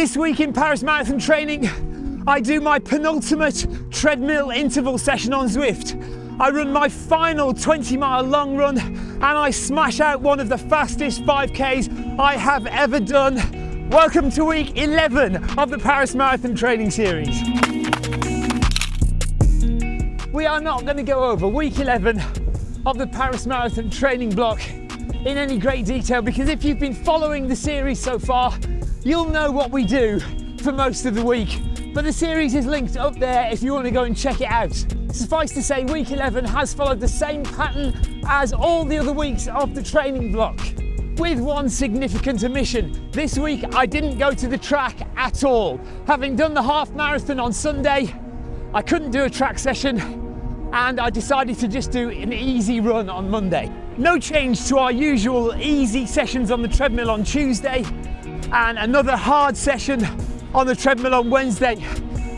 This week in Paris Marathon training, I do my penultimate treadmill interval session on Zwift. I run my final 20 mile long run and I smash out one of the fastest 5Ks I have ever done. Welcome to week 11 of the Paris Marathon training series. We are not going to go over week 11 of the Paris Marathon training block in any great detail because if you've been following the series so far, you'll know what we do for most of the week. But the series is linked up there if you want to go and check it out. Suffice to say, week 11 has followed the same pattern as all the other weeks of the training block. With one significant omission. This week I didn't go to the track at all. Having done the half marathon on Sunday, I couldn't do a track session and I decided to just do an easy run on Monday. No change to our usual easy sessions on the treadmill on Tuesday and another hard session on the treadmill on Wednesday.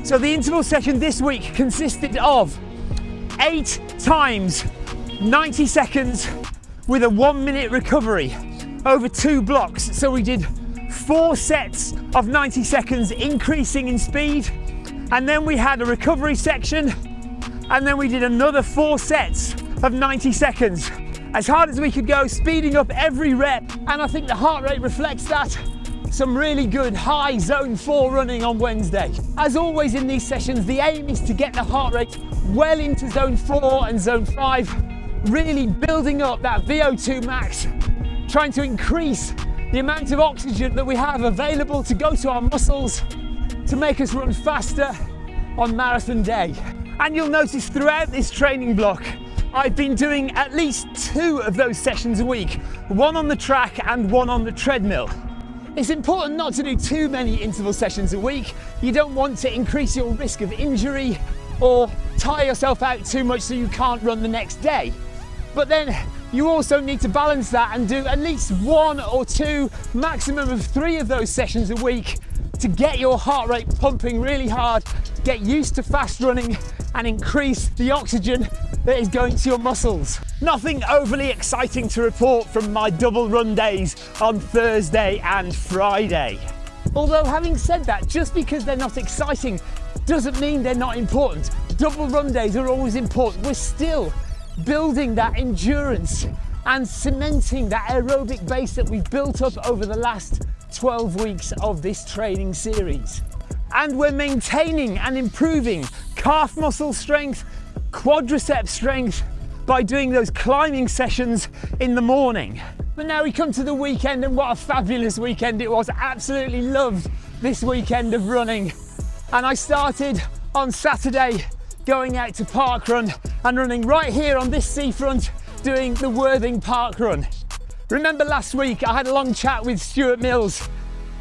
So the interval session this week consisted of eight times 90 seconds with a one minute recovery over two blocks. So we did four sets of 90 seconds increasing in speed. And then we had a recovery section. And then we did another four sets of 90 seconds. As hard as we could go speeding up every rep. And I think the heart rate reflects that some really good high zone four running on Wednesday. As always in these sessions, the aim is to get the heart rate well into zone four and zone five, really building up that VO2 max, trying to increase the amount of oxygen that we have available to go to our muscles to make us run faster on marathon day. And you'll notice throughout this training block, I've been doing at least two of those sessions a week, one on the track and one on the treadmill. It's important not to do too many interval sessions a week. You don't want to increase your risk of injury or tire yourself out too much so you can't run the next day. But then you also need to balance that and do at least one or two, maximum of three of those sessions a week to get your heart rate pumping really hard, get used to fast running and increase the oxygen that is going to your muscles. Nothing overly exciting to report from my double run days on Thursday and Friday. Although having said that, just because they're not exciting doesn't mean they're not important. Double run days are always important. We're still building that endurance and cementing that aerobic base that we've built up over the last 12 weeks of this training series. And we're maintaining and improving calf muscle strength, quadricep strength by doing those climbing sessions in the morning. But now we come to the weekend and what a fabulous weekend it was. Absolutely loved this weekend of running. And I started on Saturday going out to park run and running right here on this seafront doing the Worthing Park Run. Remember last week I had a long chat with Stuart Mills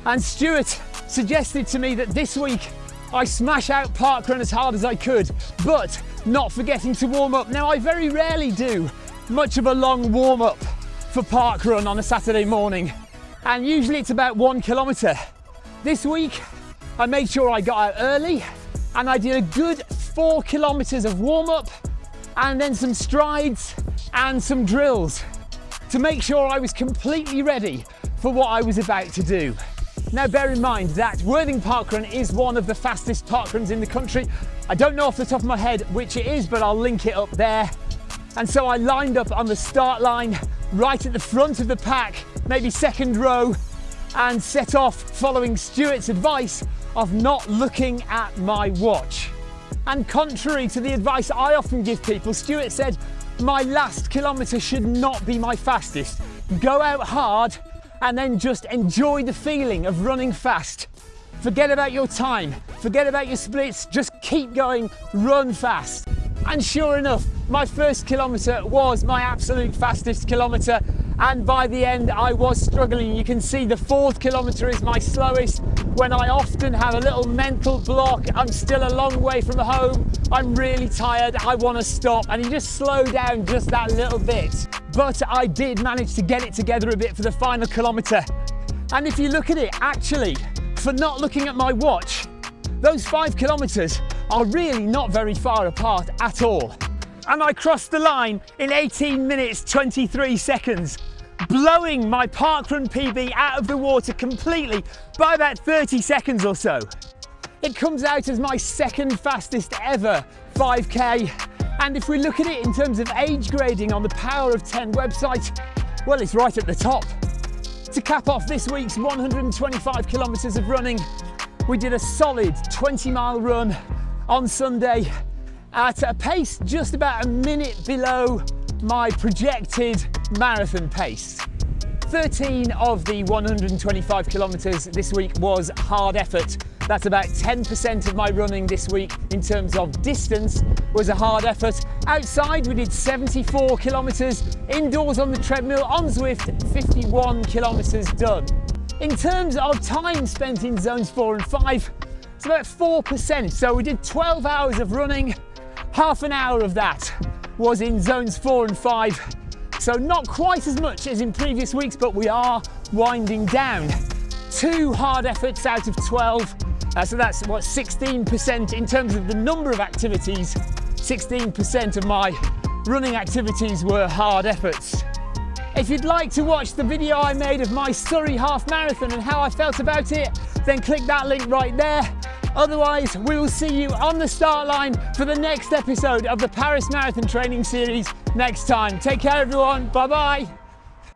and Stuart suggested to me that this week I smash out park run as hard as I could, but not forgetting to warm up. Now I very rarely do much of a long warm up for park run on a Saturday morning, and usually it's about one kilometre. This week I made sure I got out early and I did a good four kilometres of warm up and then some strides and some drills to make sure I was completely ready for what I was about to do. Now bear in mind that Worthing Parkrun is one of the fastest parkruns in the country. I don't know off the top of my head which it is, but I'll link it up there. And so I lined up on the start line, right at the front of the pack, maybe second row, and set off following Stuart's advice of not looking at my watch. And contrary to the advice I often give people, Stuart said, my last kilometre should not be my fastest. Go out hard and then just enjoy the feeling of running fast. Forget about your time, forget about your splits, just keep going, run fast. And sure enough, my first kilometre was my absolute fastest kilometre and by the end I was struggling. You can see the fourth kilometre is my slowest when I often have a little mental block. I'm still a long way from home. I'm really tired. I want to stop and you just slow down just that little bit. But I did manage to get it together a bit for the final kilometre. And if you look at it, actually, for not looking at my watch, those five kilometres are really not very far apart at all. And I crossed the line in 18 minutes 23 seconds blowing my parkrun PB out of the water completely by about 30 seconds or so. It comes out as my second fastest ever 5K. And if we look at it in terms of age grading on the Power of 10 website, well, it's right at the top. To cap off this week's 125 kilometres of running, we did a solid 20 mile run on Sunday at a pace just about a minute below my projected marathon pace. 13 of the 125 kilometres this week was hard effort. That's about 10% of my running this week in terms of distance was a hard effort. Outside we did 74 kilometres, indoors on the treadmill on Zwift 51 kilometres done. In terms of time spent in zones four and five, it's about 4%. So we did 12 hours of running, half an hour of that was in zones four and five so not quite as much as in previous weeks, but we are winding down. Two hard efforts out of 12. Uh, so that's what 16% in terms of the number of activities. 16% of my running activities were hard efforts. If you'd like to watch the video I made of my Surrey half marathon and how I felt about it, then click that link right there. Otherwise, we will see you on the start line for the next episode of the Paris Marathon Training Series next time. Take care, everyone. Bye bye.